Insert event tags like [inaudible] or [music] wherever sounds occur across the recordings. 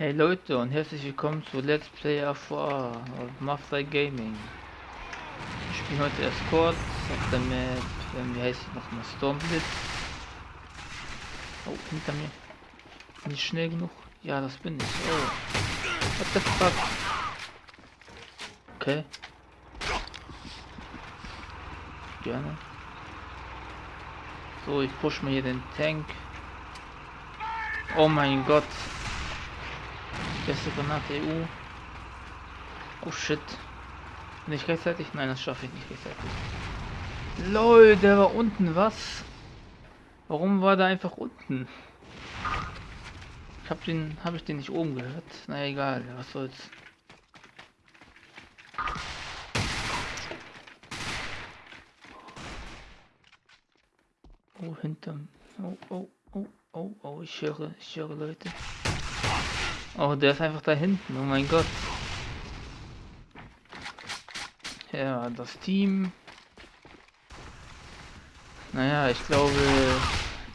Hey Leute und herzlich willkommen zu Let's Play A4 auf Mafia Gaming. Ich spiele heute kurz auf der Map, wie heißt sie nochmal, Stormblitz. Oh, hinter mir. Nicht schnell genug? Ja, das bin ich. Oh. What the fuck? Okay. Gerne. So, ich push mir hier den Tank. Oh mein Gott. Beste Granate EU. Oh shit. Nicht gleichzeitig? Nein, das schaffe ich nicht gleichzeitig. LOL, der war unten, was? Warum war der einfach unten? Ich hab den, habe ich den nicht oben gehört? Na egal, was soll's. Oh, hinterm. Oh, oh, oh, oh, oh, ich höre, ich höre Leute. Oh, der ist einfach da hinten. Oh mein Gott. Ja, das Team. Naja, ich glaube,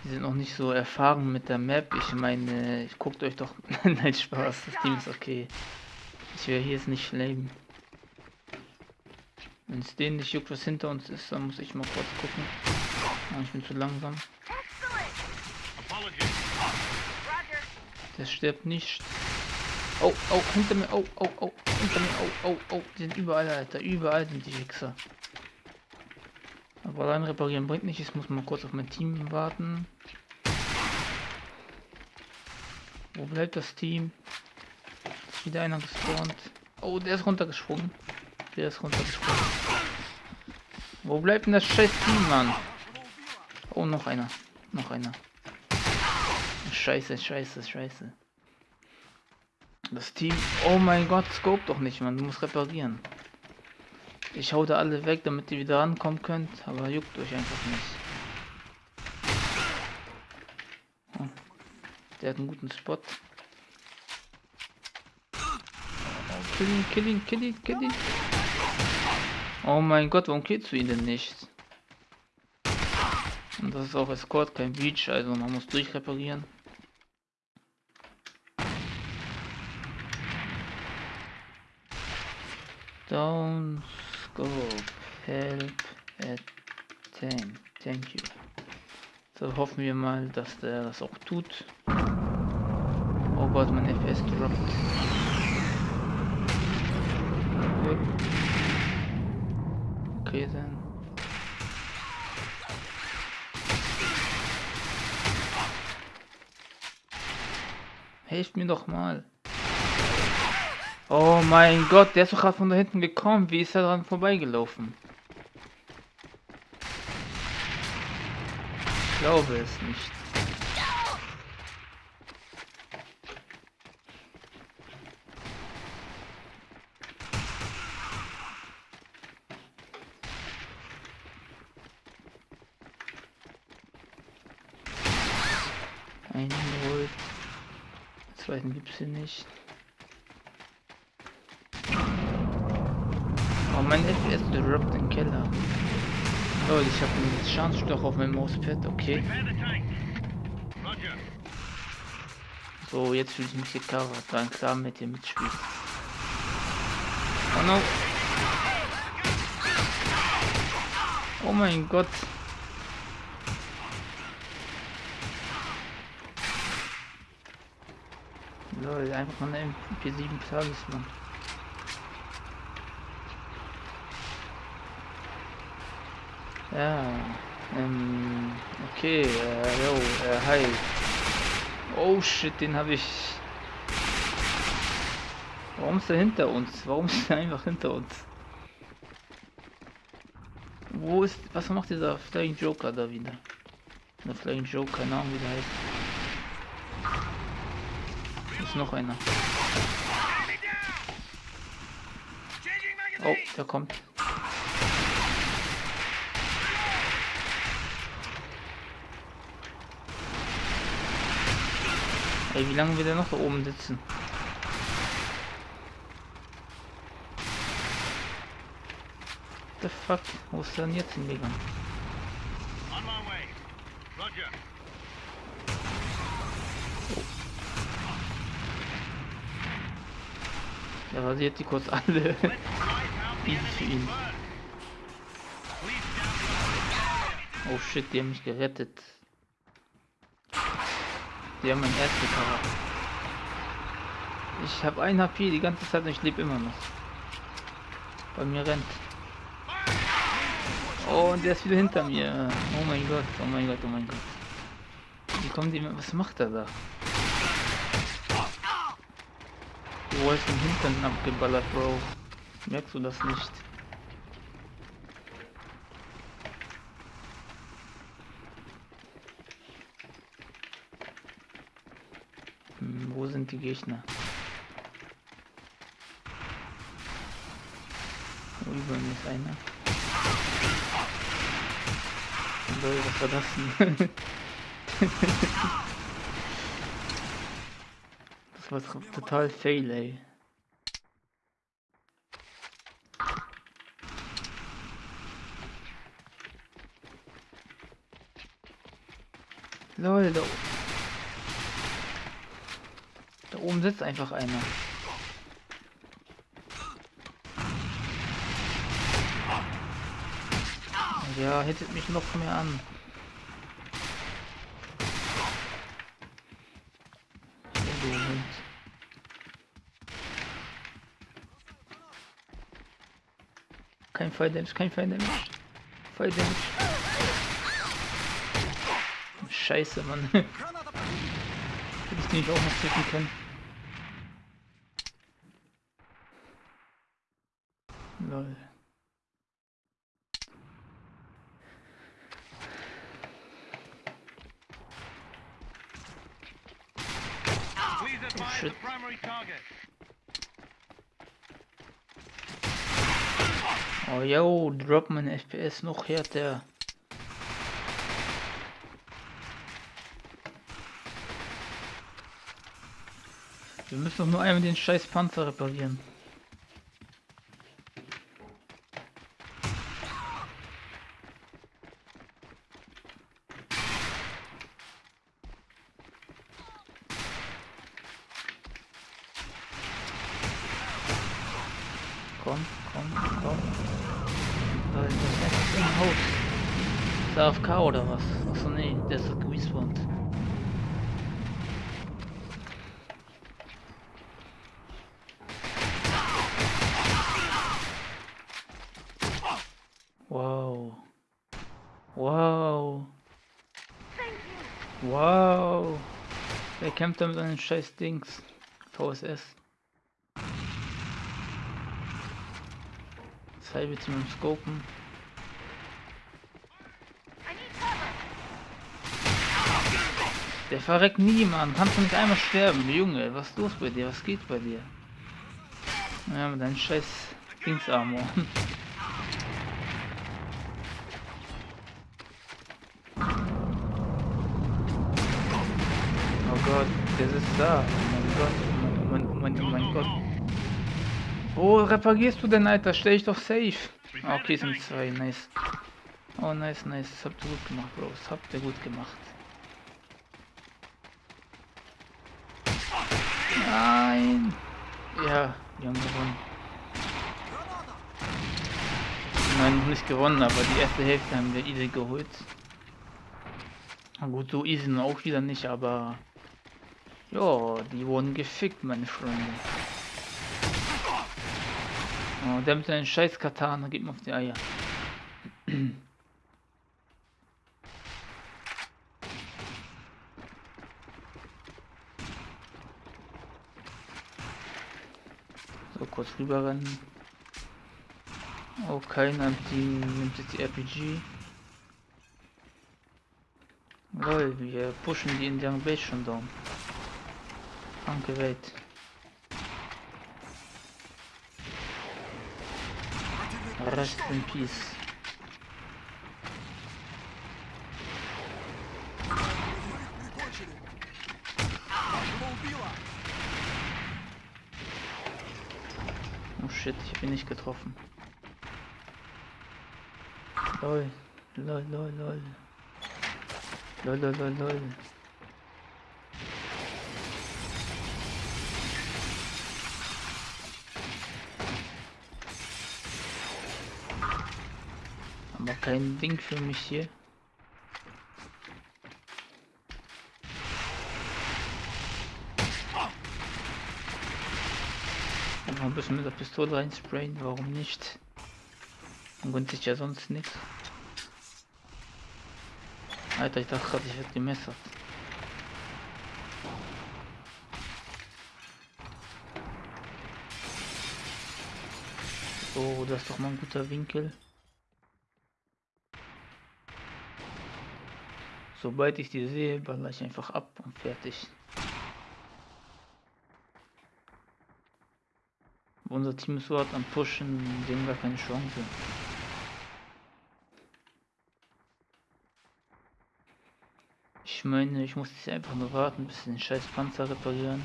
die sind noch nicht so erfahren mit der Map. Ich meine, ich guckt euch doch. [laughs] Nein, Spaß. Das Team ist okay. Ich werde hier jetzt nicht flamen. Wenn es denen nicht juckt, was hinter uns ist, dann muss ich mal kurz gucken. Oh, ich bin zu langsam. Der stirbt nicht. Oh, oh, hinter mir, oh, oh, oh, hinter mir, oh, oh, oh, die sind überall, Alter, überall sind die Wichser. Aber allein reparieren bringt nicht, ich muss mal kurz auf mein Team warten. Wo bleibt das Team? Ist wieder einer gespawnt. Oh, der ist runtergesprungen. Der ist runtergesprungen. Wo bleibt denn das scheiß Team, Mann? Oh, noch einer. Noch einer. Scheiße, scheiße, scheiße. Das Team... Oh mein Gott, scope doch nicht, man. Du musst reparieren. Ich hau da alle weg, damit ihr wieder rankommen könnt. Aber juckt euch einfach nicht. Oh. Der hat einen guten Spot. Oh, kill ihn, kill ihn, kill ihn, kill ihn. Oh mein Gott, warum killst du ihn denn nicht? Und das ist auch Escort, kein Beach, also man muss durchreparieren. Down scope help at 10. Thank you. So hoffen wir mal, dass der das auch tut. Oh Gott, mein FPS droppt. Okay, dann. Helft mir doch mal. Oh mein Gott, der ist doch gerade von da hinten gekommen. Wie ist er dran vorbeigelaufen? Ich glaube es nicht. Einen geholt. Zweiten gibt es hier nicht. Mein FPS droppt den Keller. Oh, ich habe einen Schadensstoff auf meinem Mauspad, okay. So, jetzt fühle ich mich gecovert, dann klar mit dir mitspielt. Oh no. Oh mein Gott. Lol, einfach mal eine MP7 Talisman. Ja, ähm, okay, äh, yo, äh, hi. Oh shit, den habe ich. Warum ist er hinter uns? Warum ist er einfach hinter uns? Wo ist, was macht dieser Flying Joker da wieder? Der Flying Joker, keine Ahnung wie der heißt. Ist noch einer. Oh, der kommt. Ey, wie lange wird er noch da oben sitzen? The fuck? Wo ist er denn jetzt hingegangen? Er rasiert die kurz alle. [laughs] Für ihn. Oh shit, die haben mich gerettet. Die haben mein erste Charakter. Ich habe ein HP die ganze Zeit und ich lebe immer noch. Bei mir rennt. Oh, und der ist wieder hinter mir. Oh mein Gott, oh mein Gott, oh mein Gott. Wie kommen die? Was macht er da? Du hast den Hintern abgeballert, Bro. Merkst du das nicht? Die Gegner? Über mir ist einer. Lol, was war das denn? [laughs] das war total fail, ey. Lol, da, da oben sitzt einfach einer. Ja, hittet mich noch mehr an. Kein Fire Damage, kein Fire Damage. Fire Damage. Scheiße, Mann. [laughs] Hätte ich den nicht auch noch treffen können. Lol. Oh shit. Oh yo, drop mein FPS noch härter. Wir müssen doch nur einmal den scheiß Panzer reparieren. Komm, komm, komm. Da ist das im Haus. Ist der AFK oder was? Achso, nee, der ist respawned. Wow. Wow. Wow. Wer kämpft da mit einem scheiß Dings? VSS. Bitte mit dem Scopen. Der verreckt nie, Mann. Kannst du nicht einmal sterben, Junge. Was ist los bei dir? Was geht bei dir? Ja, mit deinem scheiß Dingsarmor. [laughs] Oh Gott, der sitzt da. Oh mein Gott, oh mein, oh mein, oh mein Gott. Wo reparierst du denn, Alter? Stell ich doch safe. Okay, sind zwei, nice. Oh, nice, nice. Das habt ihr gut gemacht, Bros. Das habt ihr gut gemacht. Nein! Ja, wir haben gewonnen. Nein, nicht gewonnen, aber die erste Hälfte haben wir easy geholt. Gut, so easy auch wieder nicht, aber... Ja, die wurden gefickt, meine Freunde. Oh, der mit seinen scheiß Katana geht mir auf die Eier. So, kurz rüber rennen. Oh, keiner nimmt jetzt die RPG. Lol, wir pushen die Indian Base schon down. Danke, Welt. Rest in peace. Oh shit, ich hab ihn nicht getroffen. Lol, lol, lol, lol. Lol, lol, lol, lol. Aber kein Ding für mich hier. Einfach ein bisschen mit der Pistole reinsprayen, warum nicht? Man gönnt sich ja sonst nichts. Alter, ich dachte gerade, ich hätte gemessert. So, das ist doch mal ein guter Winkel. Sobald ich die sehe, baller ich einfach ab und fertig. Unser Team ist so hart am Pushen, dem gar keine Chance. Ich meine, ich muss jetzt einfach nur warten, bis den scheiß Panzer reparieren.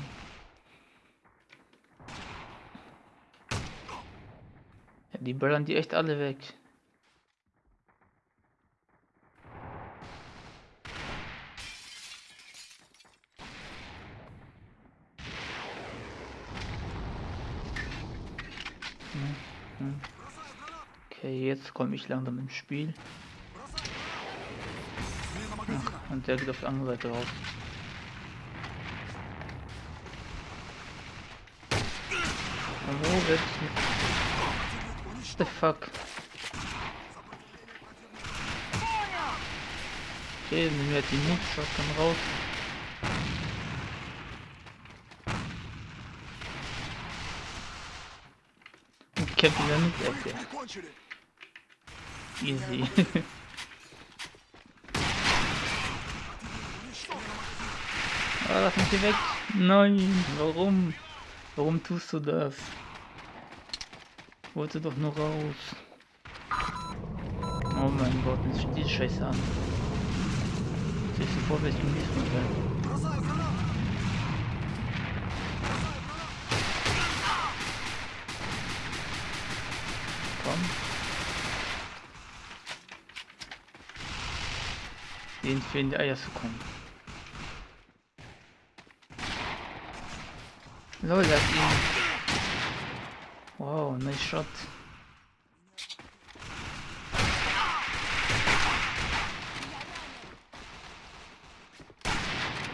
Ja, die ballern die echt alle weg. Okay, jetzt komme ich langsam ins Spiel. Ach, und der geht auf die andere Seite raus. Wo wird What the fuck? Okay, nehmen wir jetzt die Move Shotgun raus. Und kämpfen dann mit Ecke. Easy. [laughs] ah, lass mich hier weg. Nein, warum? Warum tust du das? Ich wollte doch nur raus. Oh mein Gott, jetzt steht die Scheiße an. Ich sehe sofort, welchen nächsten Mal Komm. Den fehlen die Eier zu kommen. Lol, das ist ihn. Wow, nice shot.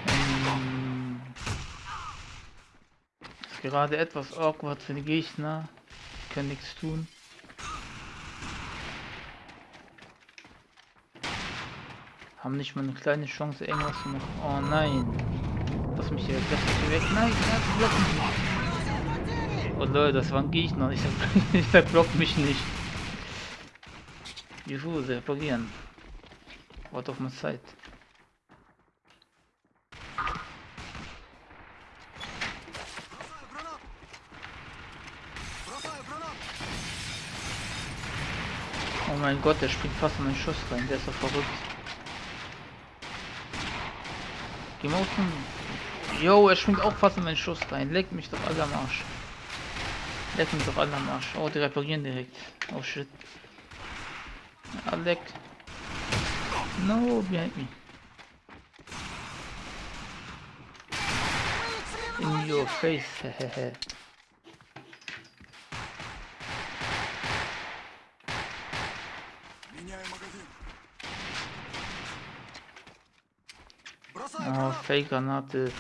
Ähm, ist gerade etwas awkward für die Gegner. Die können nichts tun. Haben nicht mal eine kleine Chance, irgendwas zu machen. Oh nein. Lass mich hier lass mich hier weg. Nein, block mich. Oh Leute, das war ein Gegner. Ich sag, [laughs] mich nicht. Juhu, sie reparieren. Warte auf meine Zeit. Oh mein Gott, der springt fast in meinen Schuss rein. Der ist doch verrückt. Geh mal zum... Yo, er springt auch fast in meinen Schuss rein. Leck mich doch alle am Arsch. Leck mich doch alle am Arsch. Oh, die reparieren direkt. Oh shit. Ah, leck. No, behind me. In your face, hehehe. [laughs] Меняю Oh, Бросаю гранату. Fake-Granate.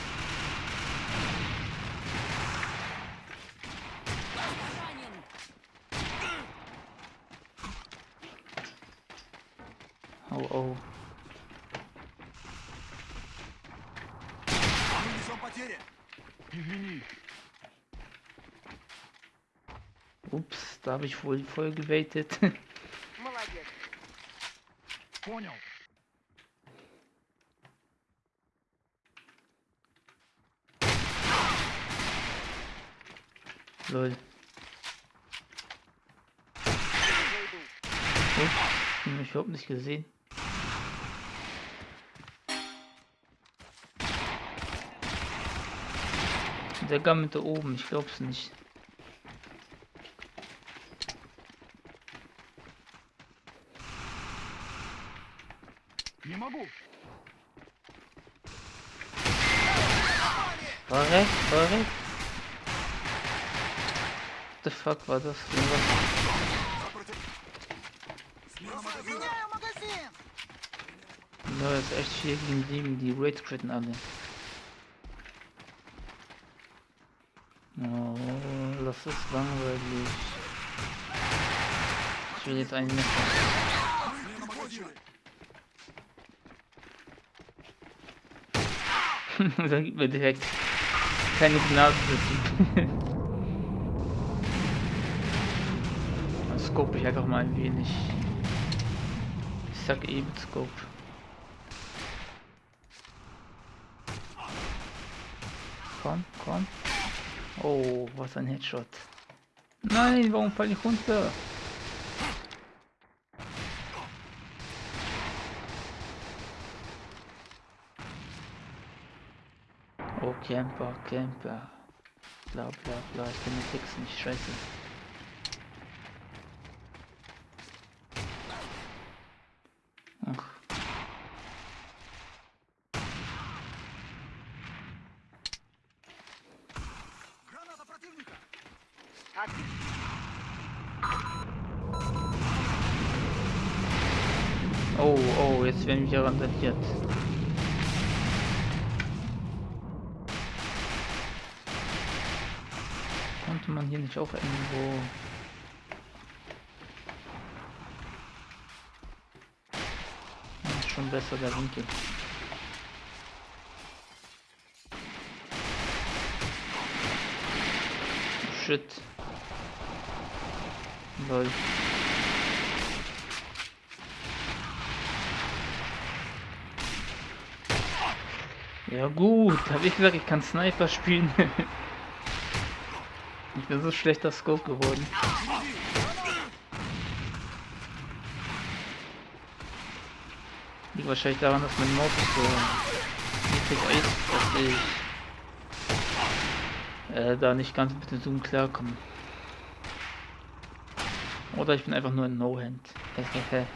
Oh, oh. Мы несем потери. Извини. Ups, da habe ich wohl voll gewaitet. [laughs] Молодец. Понял. soll. Oh, ich überhaupt nicht gesehen. Der Gammel da oben, ich glaub's nicht. Korrekt, korrekt the fuck war das? Nö, no, ist echt 4 gegen 7, die Raid critten alle. Oh, das ist langweilig. Ich will jetzt einen Messer. [laughs] Dann gibt mir direkt keine Gnade. [laughs] scope ich einfach mal ein wenig. Ich sag eben Scope. Komm, komm. Oh, was ein Headshot. Nein, warum fall ich runter? Oh, Camper, Camper. Bla bla bla, ich kann den Text nicht, scheiße. Oh, oh, jetzt werden wir randaliert. Konnte man hier nicht auch irgendwo... Ist schon besser der Winkel. Shit. Lol. Ja gut, habe ich gesagt, ich kann Sniper spielen. [laughs] ich bin so schlechter Scope geworden. Liegt wahrscheinlich daran, dass mein Maus so niedrig ist, dass ich äh, da nicht ganz mit dem Zoom klarkomme. Oder ich bin einfach nur ein No-Hand. [laughs]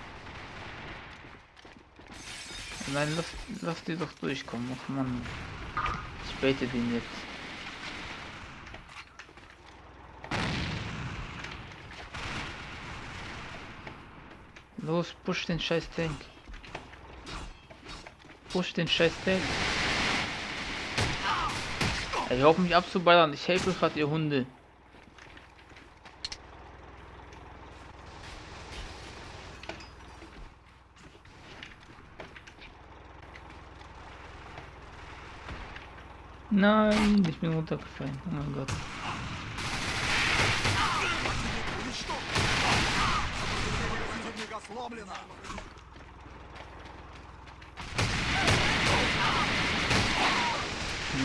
Nein, lass, lass die doch durchkommen. Ach man. Ich baite den jetzt. Los, push den scheiß Tank. Push den scheiß Tank. Hör auf mich abzuballern. Ich helfe gerade ihr Hunde. Nein, ich bin runtergefallen. Oh mein Gott.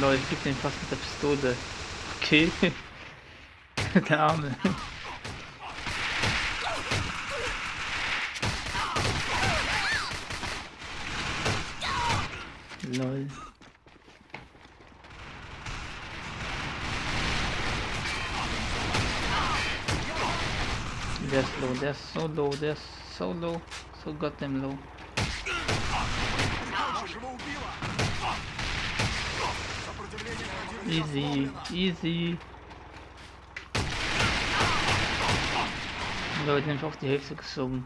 Leute, ich geb den fast mit der Pistole. Okay. [laughs] der Arme. Lol. that's low, that's so low, that's so low, so goddamn low. Easy, easy. Und da wird nämlich auf die Hälfte gezogen.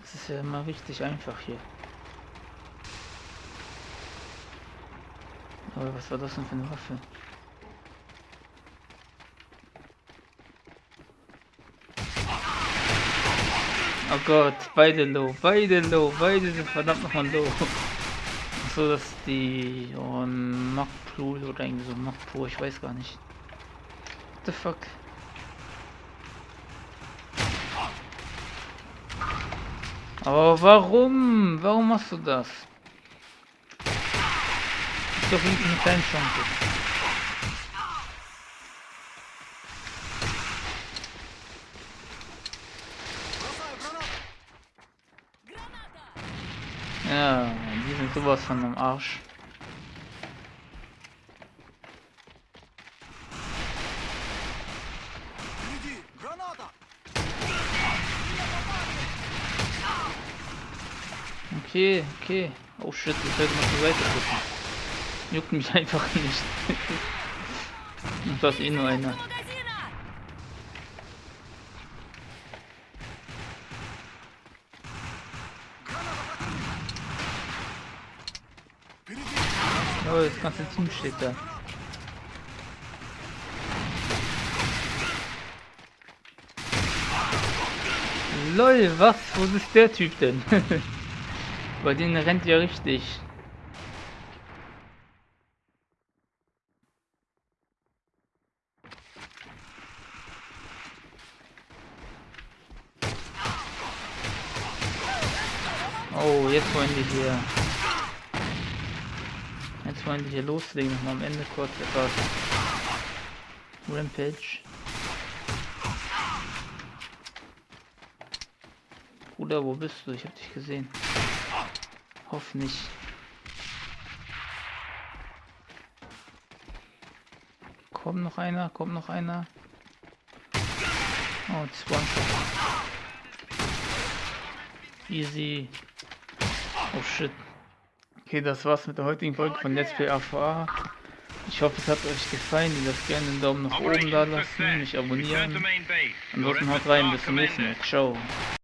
Das ist ja immer richtig einfach hier. Aber was war das denn für eine Waffe? Oh Gott, beide low, beide low, beide sind verdammt nochmal low. So dass die oh, Mac Pool oder irgendwie so Mac Pro, ich weiß gar nicht. What the fuck? Aber warum? Warum machst du das? Ist doch irgendwie eine kleine Chance. Ja, die sind sowas von am Arsch. Okay, okay. Oh shit, ich werde mal zur Seite gucken. Juckt mich [laughs] einfach nicht. Und das eh nur einer. Oh, das ganze Team steht da. LOL, was? Wo ist der Typ denn? [laughs] Bei denen rennt ja richtig. Oh, jetzt wollen die hier. Jetzt wollen die hier loslegen. Nochmal am Ende kurz etwas. Rampage. Bruder, wo bist du? Ich hab dich gesehen. Hoff nicht. Kommt noch einer, kommt noch einer. Oh, 20. Easy. Oh shit. Okay, das war's mit der heutigen Folge von Let's Play AVA. Ich hoffe, es hat euch gefallen. Ihr dürft gerne einen Daumen nach oben da lassen, mich abonnieren. Ansonsten haut rein, bis zum nächsten Mal. Ciao.